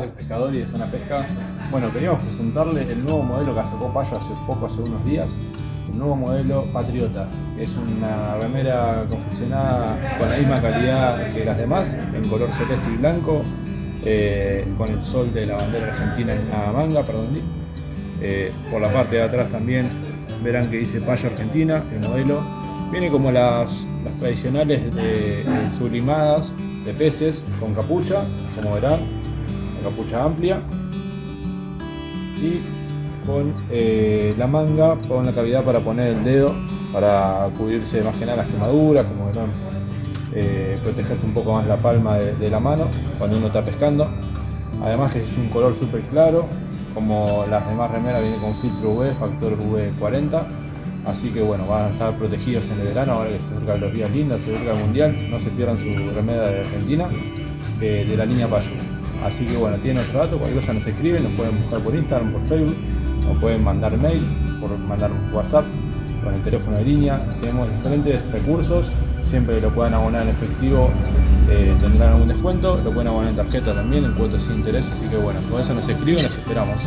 del pescador y de zona pesca. Bueno, queríamos presentarle el nuevo modelo que sacó Payo hace poco, hace unos días. El nuevo modelo Patriota. Es una remera confeccionada con la misma calidad que las demás, en color celeste y blanco, eh, con el sol de la bandera argentina en la manga, perdón. Eh, por la parte de atrás también verán que dice Payo Argentina, el modelo. Viene como las, las tradicionales de, sublimadas de peces con capucha, como verán, capucha amplia y con eh, la manga con la cavidad para poner el dedo para cubrirse más que nada las quemaduras, como verán, eh, protegerse un poco más la palma de, la mano cuando uno está pescando. Además que es un color súper claro, como las demás remeras viene con filtro UV, factor V40 Así que bueno, van a estar protegidos en el verano, ahora que se acercan los días lindos, se acerca el mundial, no se pierdan su remeda de Argentina, eh, de la línea Payo. Así que bueno, tienen otro dato, cualquier cosa nos escriben, nos pueden buscar por Instagram, por Facebook, nos pueden mandar mail, por mandar WhatsApp, con el teléfono de línea. Tenemos diferentes recursos, siempre lo pueden abonar en efectivo, eh, tendrán algún descuento, lo pueden abonar en tarjeta también, en cuotas sin interés, así que bueno, con eso nos escriben, nos esperamos.